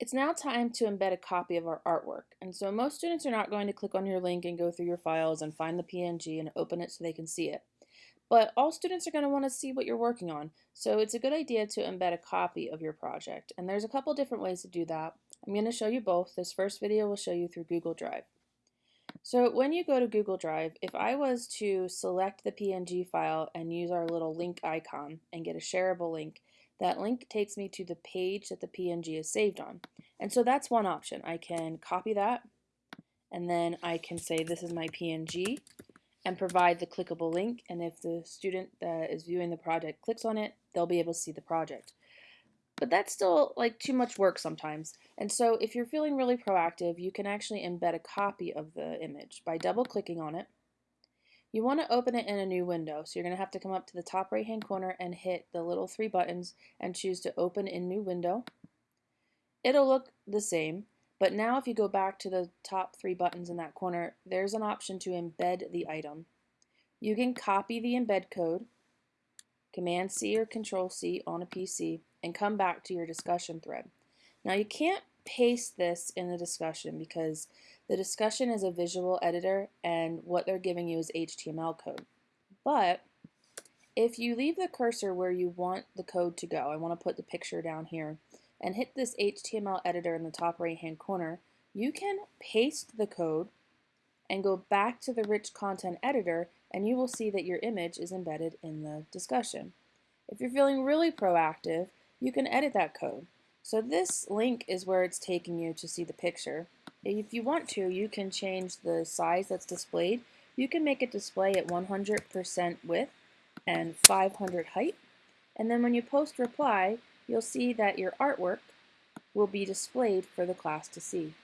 It's now time to embed a copy of our artwork. And so most students are not going to click on your link and go through your files and find the PNG and open it so they can see it. But all students are going to want to see what you're working on. So it's a good idea to embed a copy of your project. And there's a couple different ways to do that. I'm going to show you both. This first video will show you through Google Drive. So when you go to Google Drive, if I was to select the PNG file and use our little link icon and get a shareable link, that link takes me to the page that the PNG is saved on. And so that's one option. I can copy that and then I can say this is my PNG and provide the clickable link and if the student that is viewing the project clicks on it, they'll be able to see the project. But that's still like too much work sometimes. And so if you're feeling really proactive, you can actually embed a copy of the image by double clicking on it you want to open it in a new window, so you're going to have to come up to the top right hand corner and hit the little three buttons and choose to open in new window. It'll look the same, but now if you go back to the top three buttons in that corner, there's an option to embed the item. You can copy the embed code, Command C or Control C on a PC, and come back to your discussion thread. Now you can't paste this in the discussion because the discussion is a visual editor and what they're giving you is HTML code. But if you leave the cursor where you want the code to go, I want to put the picture down here, and hit this HTML editor in the top right hand corner, you can paste the code and go back to the rich content editor and you will see that your image is embedded in the discussion. If you're feeling really proactive, you can edit that code. So this link is where it's taking you to see the picture. If you want to, you can change the size that's displayed. You can make it display at 100% width and 500 height. And then when you post reply, you'll see that your artwork will be displayed for the class to see.